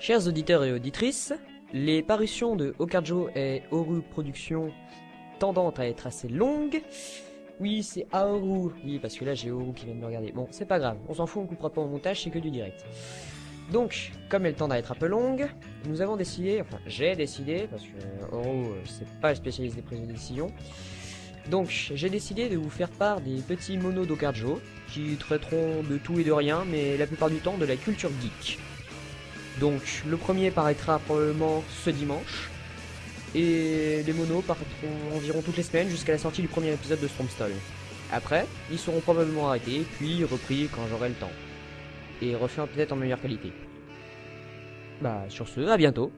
Chers auditeurs et auditrices, les parutions de Okarjo et Oru Productions tendant à être assez longues. Oui, c'est Aoru. Oui, parce que là j'ai Oru qui vient de me regarder. Bon, c'est pas grave, on s'en fout, on coupera pas au montage, c'est que du direct. Donc, comme elles tendent à être un peu longues, nous avons décidé, enfin j'ai décidé, parce que Oru euh, c'est pas le spécialiste des prises de décision, donc j'ai décidé de vous faire part des petits monos d'Okarjo, qui traiteront de tout et de rien, mais la plupart du temps de la culture geek. Donc le premier paraîtra probablement ce dimanche, et les monos paraîtront environ toutes les semaines jusqu'à la sortie du premier épisode de Stormstall. Après, ils seront probablement arrêtés, puis repris quand j'aurai le temps. Et refaits peut-être en meilleure qualité. Bah sur ce, à bientôt